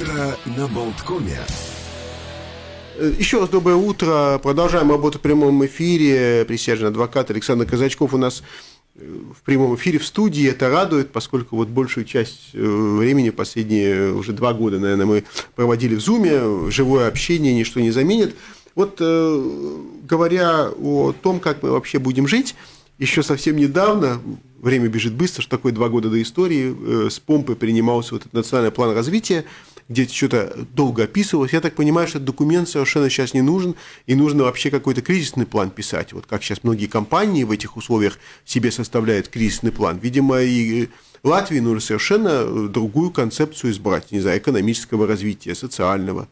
Утро на Болткоме. Э, Еще раз доброе утро. Продолжаем работу в прямом эфире. Присяжный адвокат Александр Казачков у нас э, в прямом эфире в студии. Это радует, поскольку вот большую часть э, времени, последние уже два года, наверное, мы проводили в Зуме. Живое общение ничто не заменит. Вот говоря о том, как мы вообще будем жить, еще совсем недавно, время бежит быстро, что такое два года до истории, с помпой принимался вот этот национальный план развития, где что-то долго описывалось. Я так понимаю, что этот документ совершенно сейчас не нужен, и нужно вообще какой-то кризисный план писать. Вот как сейчас многие компании в этих условиях себе составляют кризисный план. Видимо, и Латвии нужно совершенно другую концепцию избрать, не знаю, экономического развития, социального.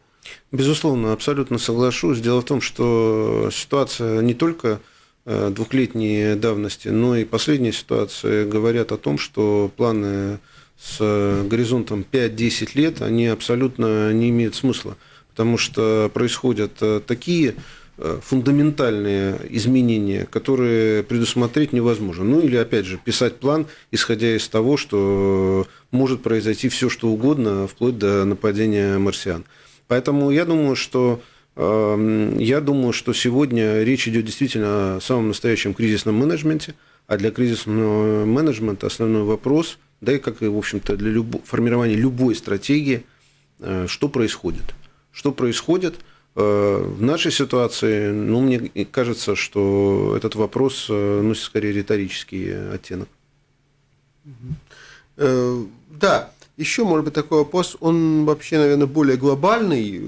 Безусловно, абсолютно соглашусь. Дело в том, что ситуация не только двухлетней давности, но и последняя ситуация говорят о том, что планы с горизонтом 5-10 лет, они абсолютно не имеют смысла, потому что происходят такие фундаментальные изменения, которые предусмотреть невозможно. Ну или, опять же, писать план, исходя из того, что может произойти все, что угодно, вплоть до нападения марсиан. Поэтому я думаю, что я думаю, что сегодня речь идет действительно о самом настоящем кризисном менеджменте, а для кризисного менеджмента основной вопрос, да и как и, в общем-то, для любо, формирования любой стратегии, что происходит. Что происходит в нашей ситуации, ну, мне кажется, что этот вопрос носит скорее риторический оттенок. Да, еще, может быть, такой вопрос, он вообще, наверное, более глобальный,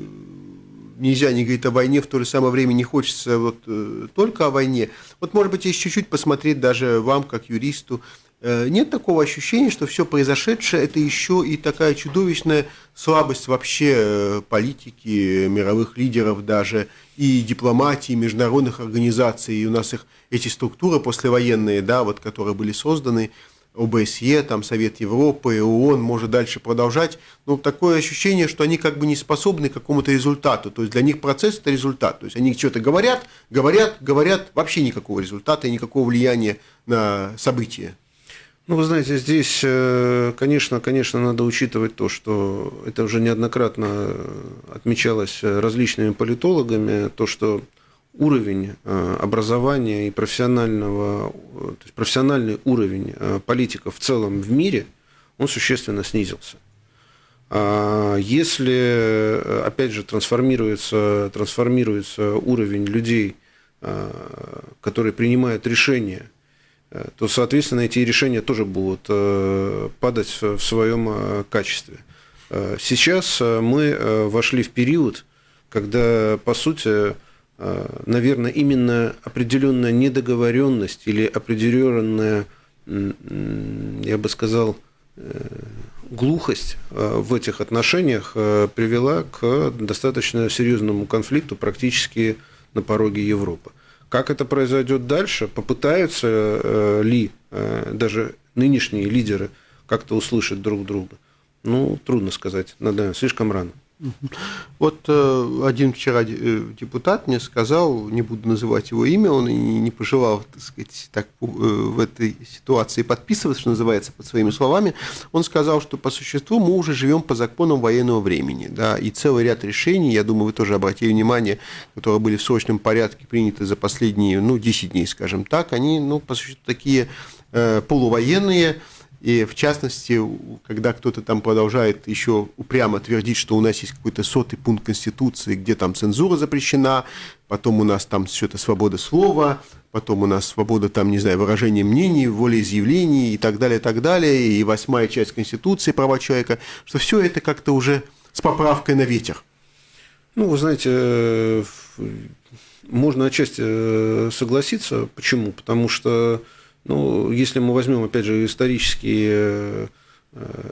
нельзя не говорить о войне, в то же самое время не хочется вот э, только о войне. Вот, может быть, если чуть-чуть посмотреть даже вам, как юристу, э, нет такого ощущения, что все произошедшее – это еще и такая чудовищная слабость вообще э, политики, мировых лидеров даже, и дипломатии, международных организаций, и у нас их, эти структуры послевоенные, да, вот, которые были созданы – ОБСЕ, там Совет Европы, ООН, может дальше продолжать, но такое ощущение, что они как бы не способны к какому-то результату, то есть для них процесс – это результат, то есть они что-то говорят, говорят, говорят, вообще никакого результата и никакого влияния на события. Ну, вы знаете, здесь, конечно, конечно, надо учитывать то, что это уже неоднократно отмечалось различными политологами, то, что уровень э, образования и профессионального, то есть профессиональный уровень э, политиков в целом в мире, он существенно снизился. А если, опять же, трансформируется, трансформируется уровень людей, э, которые принимают решения, то, соответственно, эти решения тоже будут падать в своем качестве. Сейчас мы вошли в период, когда, по сути, Э, наверное, именно определенная недоговоренность или определенная, я бы сказал, э, глухость э, в этих отношениях привела к достаточно серьезному конфликту практически на пороге Европы. Как это произойдет дальше? Попытаются ли даже нынешние лидеры как-то услышать друг друга? Ну, трудно сказать, надо, слишком рано. Вот э, один вчера э, депутат мне сказал, не буду называть его имя, он и не пожелал, так сказать, так э, в этой ситуации подписываться, что называется, под своими словами. Он сказал, что по существу мы уже живем по законам военного времени, да, и целый ряд решений, я думаю, вы тоже обратили внимание, которые были в срочном порядке приняты за последние, ну, 10 дней, скажем так, они, ну, по существу, такие полувоенные, и в частности, когда кто-то там продолжает еще упрямо твердить, что у нас есть какой-то сотый пункт Конституции, где там цензура запрещена, потом у нас там что-то свобода слова, потом у нас свобода там, не знаю, выражения мнений, волеизъявлений и так далее, и так далее, и восьмая часть Конституции права человека, что все это как-то уже с поправкой на ветер. Ну, вы знаете, можно отчасти согласиться. Почему? Потому что ну, если мы возьмем, опять же, исторический э,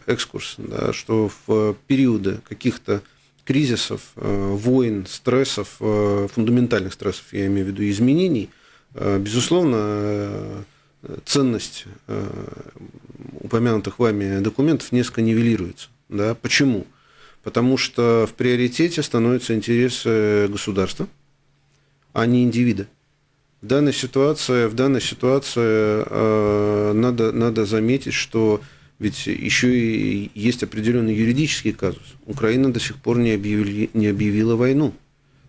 экскурс, да, что в периоды каких-то кризисов, э, войн, стрессов, э, фундаментальных стрессов, я имею в виду изменений, безусловно, ценность упомянутых вами документов несколько нивелируется. Да? Почему? Потому что в приоритете становятся интересы государства, а не индивида. В данной ситуации, в данной ситуации э, надо, надо заметить, что ведь еще и есть определенный юридический казус. Украина до сих пор не, объявили, не объявила войну.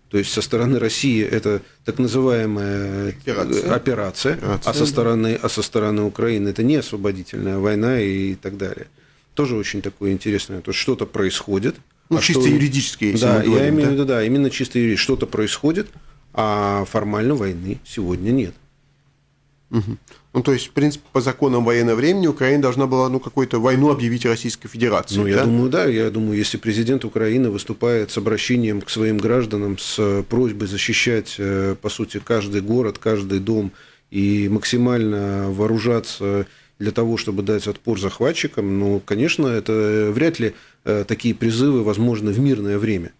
То есть со стороны России это так называемая операция, операция, операция а, со стороны, а со стороны Украины это не освободительная война и так далее. Тоже очень такое интересное. То есть что-то происходит. Ну, а чисто что... юридически, если да, мы говорим, я имею в виду, да, именно чисто юридически. Что-то происходит, а формально войны сегодня нет. Угу. Ну, то есть, в принципе, по законам военного времени Украина должна была ну, какую-то войну объявить Российской Федерации. Ну, да? я думаю, да. Я думаю, если президент Украины выступает с обращением к своим гражданам с просьбой защищать, э, по сути, каждый город, каждый дом и максимально вооружаться для того, чтобы дать отпор захватчикам, ну, конечно, это вряд ли э, такие призывы возможны в мирное время.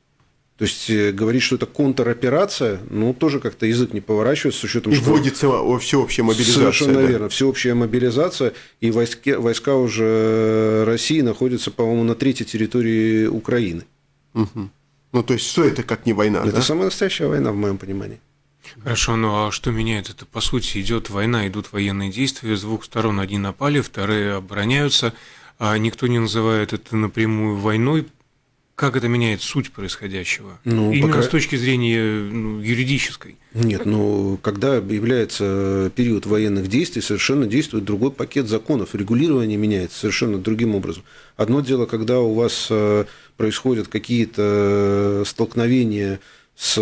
То есть э, говорить, что это контроперация, ну, тоже как-то язык не поворачивается с учетом, и что... вводится всеобщая мобилизация. Совершенно да. верно, всеобщая мобилизация, и войска, войска уже России находятся, по-моему, на третьей территории Украины. Угу. Ну, то есть, что это как не война, Это да? самая настоящая война, в моем понимании. Хорошо, ну а что меняет это? По сути, идет война, идут военные действия, с двух сторон одни напали, вторые обороняются, а никто не называет это напрямую войной, как это меняет суть происходящего? Ну, Именно пока... с точки зрения ну, юридической. Нет, ну, когда объявляется период военных действий, совершенно действует другой пакет законов. Регулирование меняется совершенно другим образом. Одно дело, когда у вас э, происходят какие-то столкновения с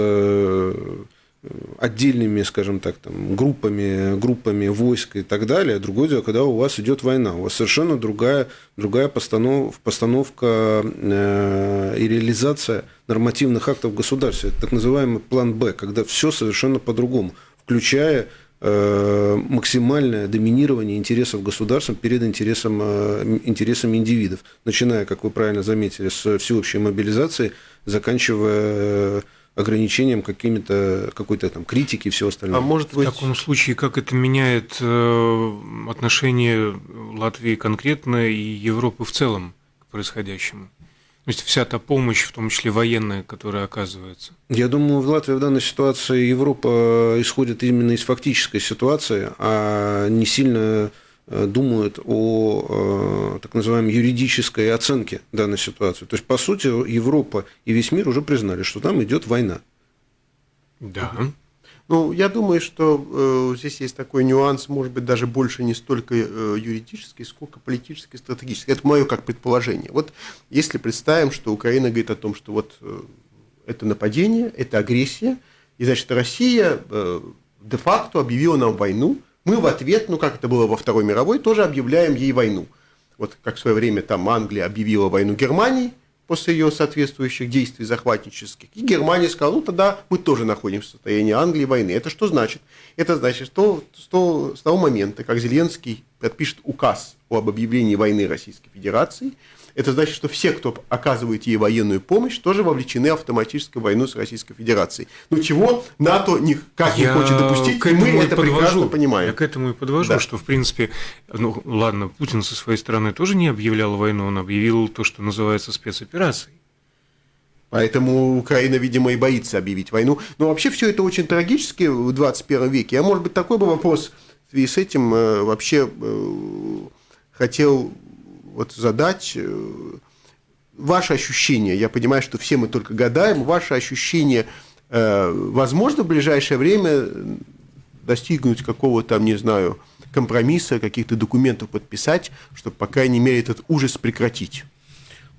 отдельными, скажем так, там, группами, группами войск и так далее. Другое дело, когда у вас идет война, у вас совершенно другая, другая постанов, постановка э, и реализация нормативных актов. Это так называемый план Б, когда все совершенно по-другому, включая э, максимальное доминирование интересов государства перед интересом, э, интересами индивидов, начиная, как вы правильно заметили, с всеобщей мобилизации, заканчивая ограничением какими-то какой-то там критики и все остальное. А может быть... В таком случае, как это меняет э, отношение Латвии конкретно и Европы в целом к происходящему? То есть вся та помощь, в том числе военная, которая оказывается. Я думаю, в Латвии в данной ситуации Европа исходит именно из фактической ситуации, а не сильно думают о э, так называемой юридической оценке данной ситуации. То есть, по сути, Европа и весь мир уже признали, что там идет война. Да. Ну, я думаю, что э, здесь есть такой нюанс, может быть, даже больше не столько э, юридический, сколько политический, стратегический. Это мое как предположение. Вот если представим, что Украина говорит о том, что вот э, это нападение, это агрессия, и значит Россия э, де-факто объявила нам войну, мы в ответ, ну как это было во Второй мировой, тоже объявляем ей войну. Вот как в свое время там Англия объявила войну Германии после ее соответствующих действий захватнических. И Германия сказала, ну тогда мы тоже находимся в состоянии Англии войны. Это что значит? Это значит, что того, с того момента, как Зеленский подпишет указ об объявлении войны Российской Федерации, это значит, что все, кто оказывает ей военную помощь, тоже вовлечены автоматически в войну с Российской Федерацией. Ну чего НАТО никак не хочет допустить, и мы это подвожу. прекрасно понимаем. Я к этому и подвожу, да. что, в принципе, ну ладно, Путин со своей стороны тоже не объявлял войну, он объявил то, что называется спецоперацией. Поэтому Украина, видимо, и боится объявить войну. Но вообще все это очень трагически в 21 веке. А может быть, такой бы вопрос в связи с этим э, вообще э, хотел вот задать э, ваше ощущение, я понимаю, что все мы только гадаем, ваше ощущение, э, возможно в ближайшее время достигнуть какого-то, там, не знаю, компромисса, каких-то документов подписать, чтобы, по крайней мере, этот ужас прекратить?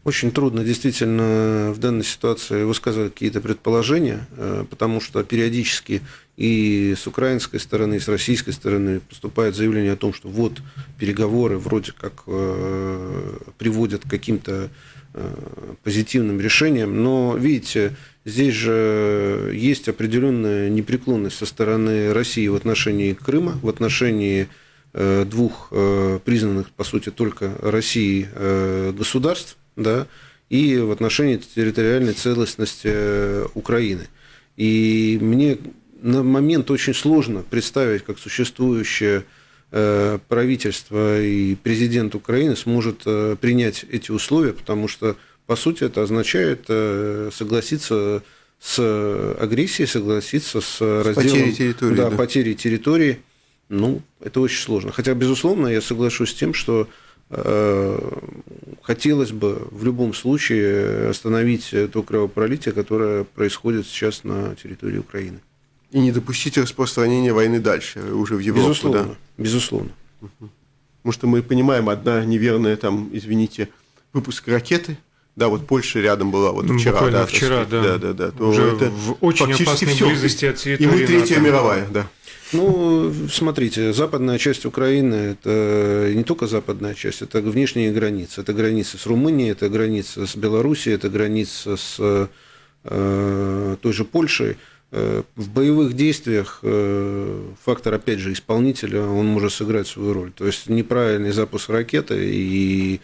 Очень трудно действительно в данной ситуации высказывать какие-то предположения, э, потому что периодически и с украинской стороны, и с российской стороны поступает заявление о том, что вот переговоры вроде как э, приводят к каким-то э, позитивным решениям, но видите, здесь же есть определенная непреклонность со стороны России в отношении Крыма, в отношении двух признанных, по сути, только России государств, да, и в отношении территориальной целостности э, Украины. И мне на момент очень сложно представить, как существующее э, правительство и президент Украины сможет э, принять эти условия, потому что, по сути, это означает согласиться с агрессией, согласиться с, разделом потерей территории. Да, да. потерей территории. Ну, это очень сложно. Хотя, безусловно, я соглашусь с тем, что хотелось бы в любом случае остановить то кровопролитие, которое происходит сейчас на территории Украины. И не допустить распространения войны дальше, уже в Европу. Безусловно, да? безусловно. Потому что мы понимаем, одна неверная, там, извините, выпуск ракеты, да, вот Польша рядом была вот Ну, вчера, буквально да, вчера, да. да, да, да, то Уже это в очень опасной всё. близости от И территории мы Третья НАТО. мировая, да. Ну, смотрите, западная часть Украины – это не только западная часть, это внешние границы. Это границы с Румынией, это граница с Белоруссией, это граница с э, той же Польшей. Э, В боевых действиях э, фактор, опять же, исполнителя, он может сыграть свою роль. То есть неправильный запуск ракеты и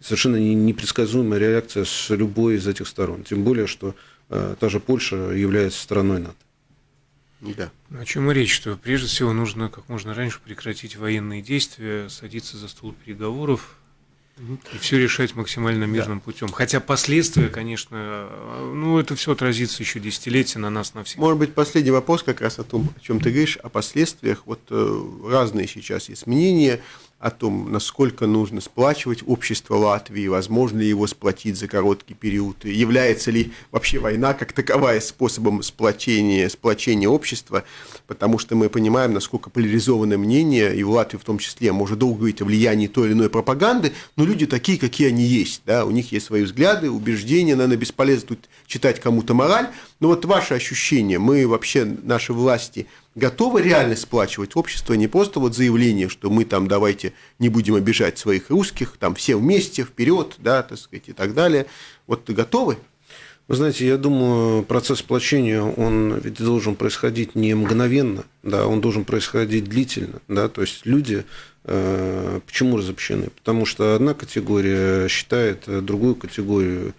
совершенно не- непредсказуемая реакция с любой из этих сторон. Тем более, что э, та же Польша является страной НАТО. Да. О чем и речь, что прежде всего нужно как можно раньше прекратить военные действия, садиться за стол переговоров и все решать максимально мирным путем. Хотя последствия, конечно, ну это все отразится еще десятилетия на нас, на всех. Может быть, последний вопрос как раз о том, о чем ты говоришь, о последствиях. Вот э, разные сейчас есть мнения о том, насколько нужно сплачивать общество Латвии, возможно ли его сплотить за короткий период, является ли вообще война как таковая способом сплочения, сплочения общества, потому что мы понимаем, насколько поляризованное мнение, и в Латвии в том числе, может долго говорить о влиянии той или иной пропаганды, но люди такие, какие они есть, да, у них есть свои взгляды, убеждения, наверное, бесполезно тут читать кому-то мораль, но вот ваши ощущения, мы вообще, наши власти, готовы реально сплачивать общество, не просто вот заявление, что мы там давайте не будем обижать своих русских, там все вместе, вперед, да, так сказать, и так далее. Вот готовы? Вы знаете, я думаю, процесс сплочения, он ведь должен происходить не мгновенно, да, он должен происходить длительно, да, то есть люди э, почему разобщены? Потому что одна категория считает другую категорию э,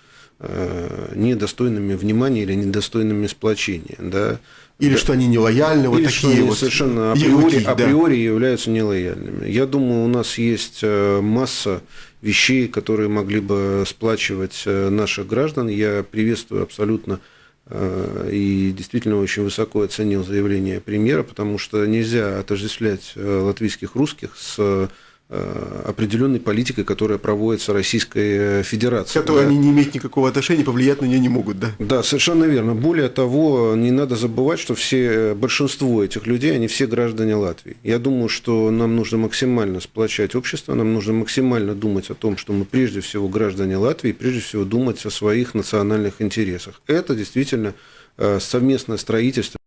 недостойными внимания или недостойными сплочения, да. Или Да. что они нелояльны, вот Или что такие они вот совершенно априори, да. априори являются нелояльными. Я думаю, у нас есть э, масса вещей, которые могли бы сплачивать э, наших граждан. Я приветствую абсолютно э, и действительно очень высоко оценил заявление премьера, потому что нельзя отождествлять э, латвийских русских с э, определенной политикой, которая проводится Российской э, Федерацией. которые Да. они не имеют никакого отношения, повлиять на нее не могут, да. Да, совершенно верно. Более того, не надо забывать, что все, большинство этих людей, они все граждане Латвии. Я думаю, что нам нужно максимально сплочать общество, нам нужно максимально думать о том, что мы прежде всего граждане Латвии, прежде всего думать о своих национальных интересах. Это действительно э, совместное строительство